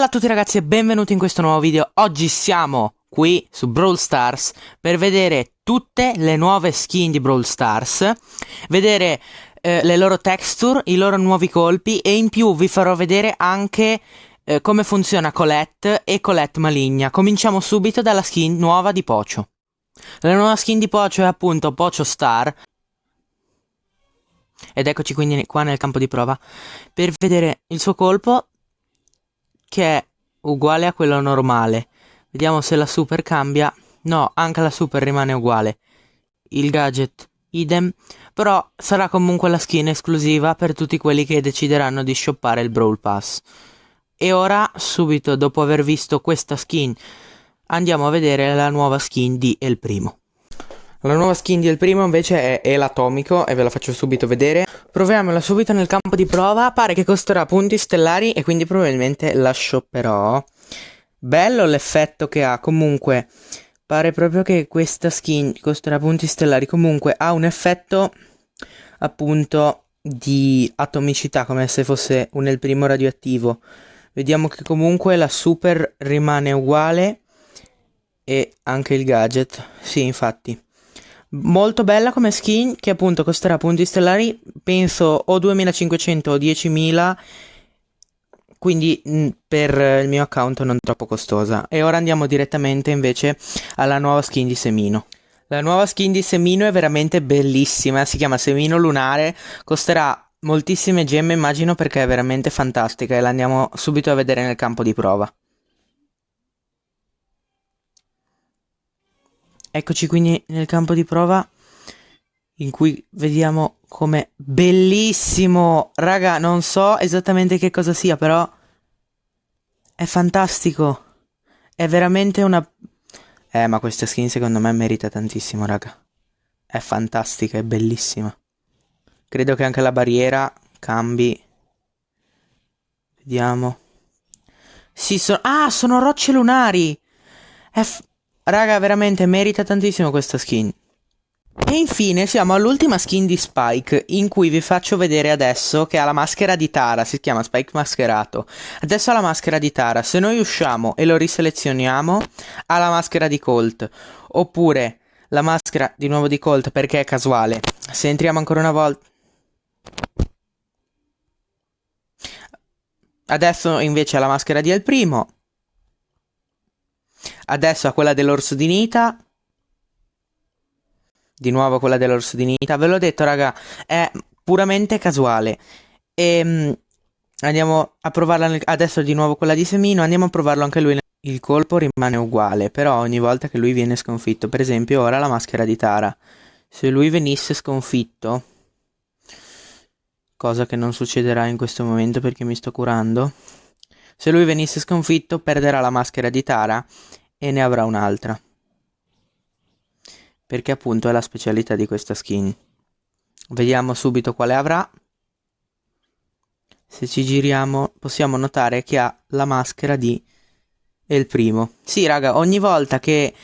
Bella a tutti ragazzi e benvenuti in questo nuovo video. Oggi siamo qui su Brawl Stars per vedere tutte le nuove skin di Brawl Stars, vedere eh, le loro texture, i loro nuovi colpi e in più vi farò vedere anche eh, come funziona Colette e Colette Maligna. Cominciamo subito dalla skin nuova di Pocio. La nuova skin di Pocio è appunto Pocio Star. Ed eccoci quindi qua nel campo di prova per vedere il suo colpo che è uguale a quello normale. Vediamo se la super cambia. No, anche la super rimane uguale. Il gadget idem, però sarà comunque la skin esclusiva per tutti quelli che decideranno di shoppare il Brawl Pass. E ora, subito dopo aver visto questa skin, andiamo a vedere la nuova skin di El Primo. La nuova skin di El Primo invece è Elatomico e ve la faccio subito vedere. Proviamola subito nel campo di prova, pare che costerà punti stellari e quindi probabilmente la shopperò. Bello l'effetto che ha, comunque pare proprio che questa skin costerà punti stellari, comunque ha un effetto appunto di atomicità come se fosse un El Primo radioattivo. Vediamo che comunque la super rimane uguale e anche il gadget, sì infatti. Molto bella come skin che appunto costerà punti stellari, penso o 2500 o 10.000, quindi mh, mm, per il mio account non troppo costosa. E ora andiamo direttamente invece alla nuova skin di Semino. La nuova skin di Semino è veramente bellissima, si chiama Semino Lunare, costerà moltissime gemme immagino perché è veramente fantastica e la andiamo subito a vedere nel campo di prova. Eccoci quindi nel campo di prova in cui vediamo come bellissimo, raga, non so esattamente che cosa sia, però è fantastico. È veramente una Eh, ma questa skin secondo me merita tantissimo, raga. È fantastica, è bellissima. Credo che anche la barriera cambi. Vediamo. Sì, sono Ah, sono rocce lunari. È f... Raga, veramente merita tantissimo questa skin. E infine siamo all'ultima skin di Spike, in cui vi faccio vedere adesso che ha la maschera di Tara, si chiama Spike mascherato. Adesso ha la maschera di Tara, se noi usciamo e lo riselezioniamo, ha la maschera di Colt. Oppure la maschera di nuovo di Colt perché è casuale. Se entriamo ancora una volta... Adesso invece ha la maschera di El Primo. Adesso ha quella dell'orso di Nita. Di nuovo quella dell'orso di Nita. Ve l'ho detto, raga, è puramente casuale. E ehm, andiamo a provarla adesso di nuovo quella di Semino. Andiamo a provarlo anche lui. Il colpo rimane uguale, però ogni volta che lui viene sconfitto, per esempio ora la maschera di Tara. Se lui venisse sconfitto, cosa che non succederà in questo momento perché mi sto curando, se lui venisse sconfitto perderà la maschera di Tara e ne avrà un'altra. Perché appunto è la specialità di questa skin. Vediamo subito quale avrà. Se ci giriamo possiamo notare che ha la maschera di El Primo. Sì raga, ogni volta che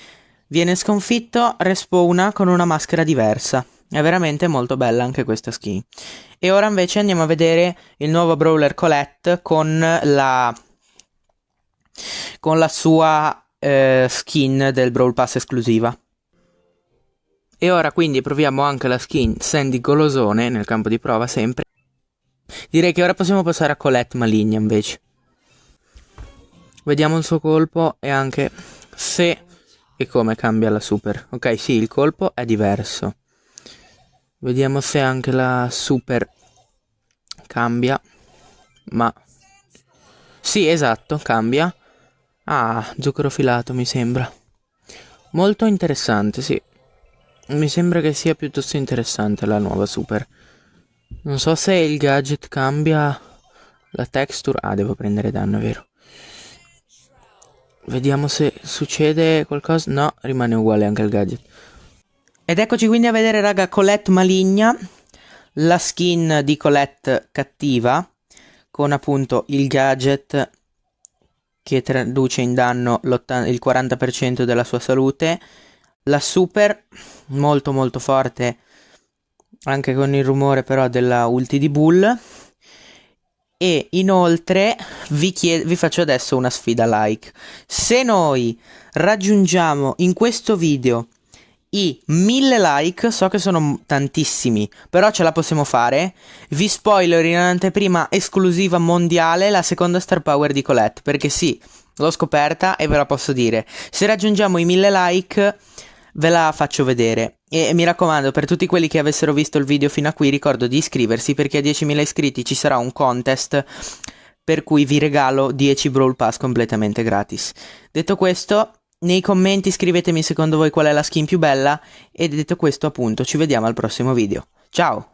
viene sconfitto respawna con una maschera diversa. È veramente molto bella anche questa skin. E ora invece andiamo a vedere il nuovo Brawler Colette con la con la sua eh, skin del Brawl Pass esclusiva. E ora quindi proviamo anche la skin Sandy Golosone nel campo di prova sempre. Direi che ora possiamo passare a Colette Maligna invece. Vediamo il suo colpo e anche se e come cambia la super. Ok, sì, il colpo è diverso. Vediamo se anche la super cambia. Ma... Sì, esatto, cambia. Ah, zucchero filato mi sembra. Molto interessante, sì. Mi sembra che sia piuttosto interessante la nuova super. Non so se il gadget cambia la texture. Ah, devo prendere danno, è vero. Vediamo se succede qualcosa. No, rimane uguale anche il gadget. Ed eccoci quindi a vedere, raga, Colette maligna. La skin di Colette cattiva. Con appunto il gadget che traduce in danno il 40% della sua salute. La super, molto molto forte, anche con il rumore però della ulti di Bull. E inoltre vi, chied- vi faccio adesso una sfida like. Se noi raggiungiamo in questo video i 1000 like, so che sono tantissimi, però ce la possiamo fare. Vi spoiler in anteprima esclusiva mondiale la seconda star power di Colette, perché sì, l'ho scoperta e ve la posso dire. Se raggiungiamo i 1000 like ve la faccio vedere. E mi raccomando, per tutti quelli che avessero visto il video fino a qui, ricordo di iscriversi perché a 10.000 iscritti ci sarà un contest per cui vi regalo 10 Brawl Pass completamente gratis. Detto questo, nei commenti scrivetemi secondo voi qual è la skin più bella e detto questo appunto ci vediamo al prossimo video. Ciao!